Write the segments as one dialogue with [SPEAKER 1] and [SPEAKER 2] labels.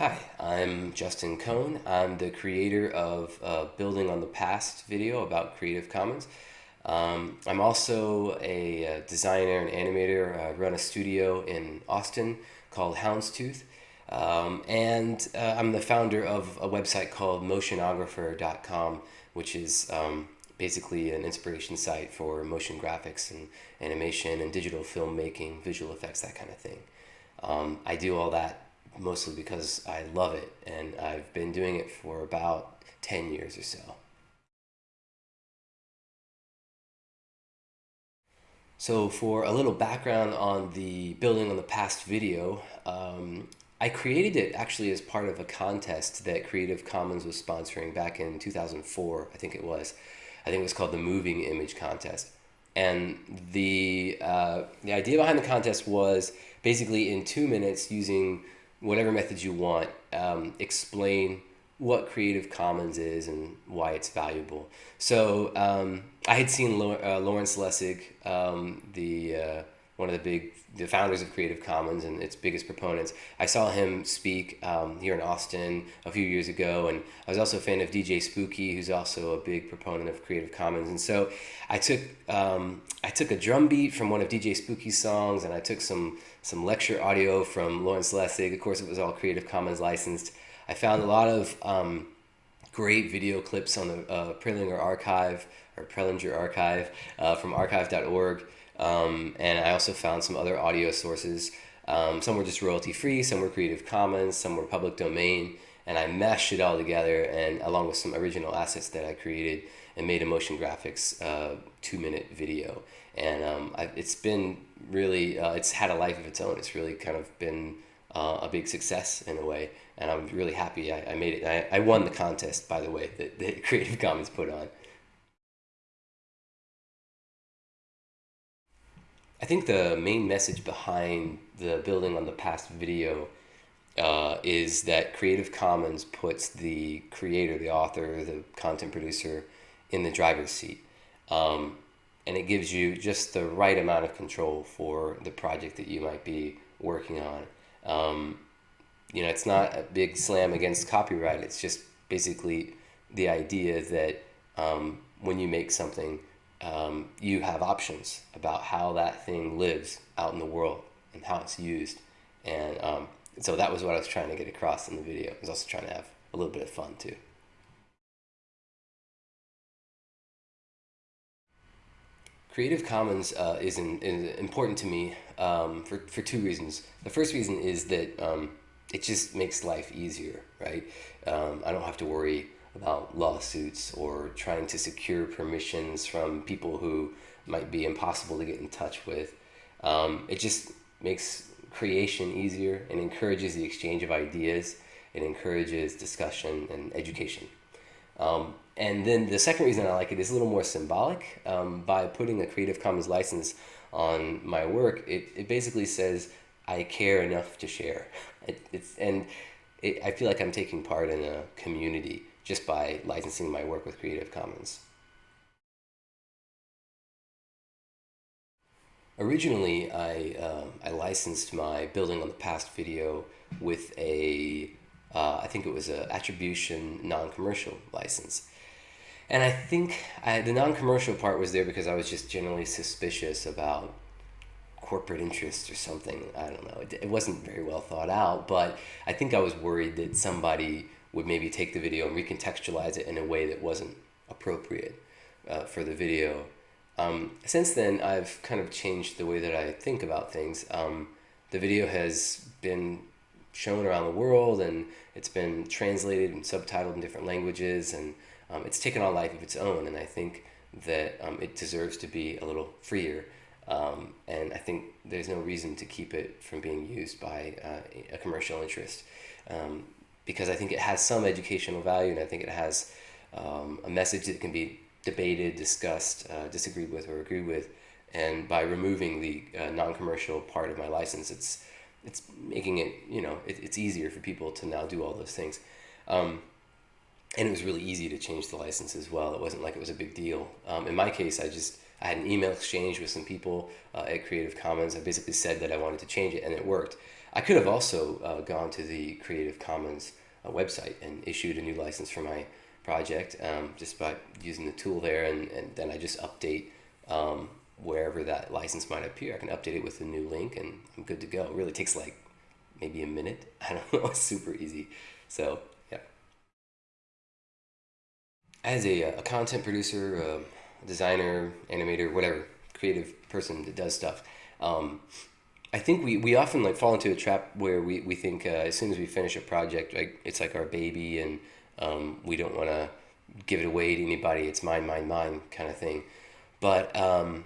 [SPEAKER 1] Hi, I'm Justin Cone. I'm the creator of uh, Building on the Past video about Creative Commons. Um, I'm also a, a, uh, designer and animator. I run a studio in Austin called Houndstooth. Um, and uh, I'm the founder of a website called motionographer.com, which is um, basically an inspiration site for motion graphics and animation and digital filmmaking, visual effects, that kind of thing. Um, I do all that mostly because I love it and I've been doing it for about 10 years or so. So for a little background on the building on the past video, um, I created it actually as part of a contest that Creative Commons was sponsoring back in 2004, I think it was. I think it was called the Moving Image Contest. And the, uh, the idea behind the contest was basically in two minutes using whatever methods you want, um, explain what Creative Commons is and why it's valuable. So um, I had seen uh, Lawrence Lessig, um, the uh, one of the big the founders of Creative Commons and its biggest proponents. I saw him speak um, here in Austin a few years ago, and I was also a fan of DJ Spooky, who's also a big proponent of Creative Commons. And so I took um, I took a drum beat from one of DJ Spooky's songs, and I took some some lecture audio from Lawrence Lessig. Of course, it was all Creative Commons licensed. I found a lot of um, great video clips on the uh, Prelinger archive or Prelinger archive uh, from archive.org. Um, and I also found some other audio sources. Um, some were just royalty free, some were Creative Commons, some were public domain. And I mashed it all together and along with some original assets that I created and made a motion graphics uh, two minute video. And um, I, it's been really, uh, it's had a life of its own. It's really kind of been uh, a big success in a way. And I'm really happy I, I made it. I, I won the contest, by the way, that, that Creative Commons put on. I think the main message behind the building on the past video uh, is that Creative Commons puts the creator, the author, the content producer in the driver's seat. Um, and it gives you just the right amount of control for the project that you might be working on. Um, you know, it's not a big slam against copyright. It's just basically the idea that um, when you make something, um, you have options about how that thing lives out in the world and how it's used. And um, so that was what I was trying to get across in the video. I was also trying to have a little bit of fun too. Creative Commons uh, is, is, important to me um, for, for two reasons. The first reason is that um, it just makes life easier, right? Um, I don't have to worry about lawsuits or trying to secure permissions from people who might be impossible to get in touch with. Um, it just makes creation easier and encourages the exchange of ideas. It encourages discussion and education. Um, and then the second reason I like it is a little more symbolic. Um, by putting a Creative Commons license on my work, it, it basically says, I care enough to share. It, it's, and it, I feel like I'm taking part in a community just by licensing my work with Creative Commons. Originally, I, um, I licensed my Building on the Past video with a, uh, I think it was an attribution non-commercial license. And I think I, the non-commercial part was there because I was just generally suspicious about corporate interests or something. I don't know. It, it wasn't very well thought out, but I think I was worried that somebody would maybe take the video and recontextualize it in a way that wasn't appropriate uh, for the video. Um, since then, I've kind of changed the way that I think about things. Um, the video has been shown around the world and it's been translated and subtitled in different languages and um, it's taken on life of its own and I think that um, it deserves to be a little freer um, and I think there's no reason to keep it from being used by uh, a commercial interest. Um, because I think it has some educational value and I think it has um, a message that can be debated, discussed, uh, disagreed with, or agreed with. And by removing the uh, non-commercial part of my license, it's it's making it you know it, it's easier for people to now do all those things. Um, and it was really easy to change the license as well. It wasn't like it was a big deal. Um, in my case, I just I had an email exchange with some people uh, at Creative Commons. I basically said that I wanted to change it, and it worked. I could have also uh, gone to the Creative Commons uh, website and issued a new license for my project um, just by using the tool there, and, and then I just update um, wherever that license might appear. I can update it with a new link, and I'm good to go. It really takes like maybe a minute. I don't know. It's super easy. So yeah. As a, a content producer, a designer, animator, whatever, creative person that does stuff. Um, I think we, we often like fall into a trap where we, we think uh, as soon as we finish a project, like it's like our baby and um, we don't want to give it away to anybody. It's mine, mine, mine kind of thing. But um,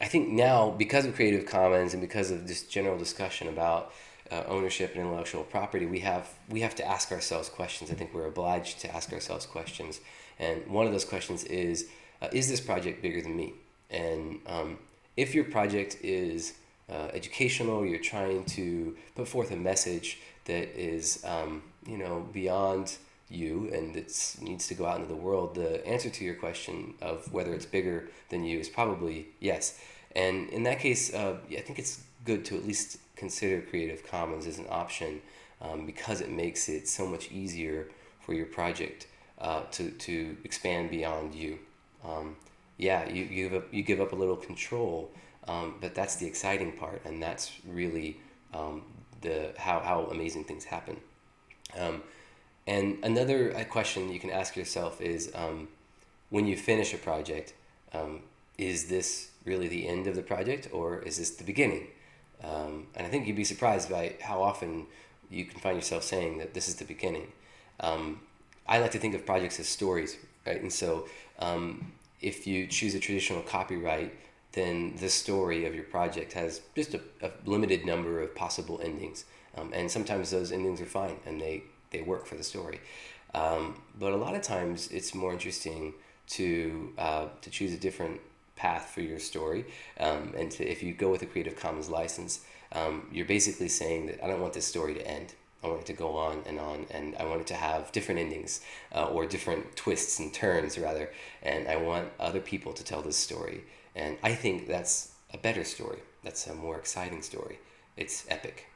[SPEAKER 1] I think now because of Creative Commons and because of this general discussion about uh, ownership and intellectual property, we have we have to ask ourselves questions. I think we're obliged to ask ourselves questions, and one of those questions is: uh, Is this project bigger than me? And um, if your project is uh, educational, you're trying to put forth a message that is, um, you know, beyond you and it needs to go out into the world, the answer to your question of whether it's bigger than you is probably yes. And in that case, uh, I think it's good to at least consider Creative Commons as an option um, because it makes it so much easier for your project uh, to, to expand beyond you. Um, yeah, you, you, give up, you give up a little control um, but that's the exciting part, and that's really um, the how, how amazing things happen. Um, and another uh, question you can ask yourself is um, when you finish a project, um, is this really the end of the project or is this the beginning? Um, and I think you'd be surprised by how often you can find yourself saying that this is the beginning. I like to think of projects as stories, right? And so if you choose a traditional copyright, then the story of your project has just a, a limited number of possible endings. Um, and sometimes those endings are fine and they, they work for the story. Um, but a lot of times it's more interesting to, uh, to choose a different path for your story. Um, and to, if you go with a Creative Commons license, um, you're basically saying that I don't want this story to end. I want it to go on and on, and I want it to have different endings uh, or different twists and turns, rather. And I want other people to tell this story. And I think that's a better story. That's a more exciting story. It's epic.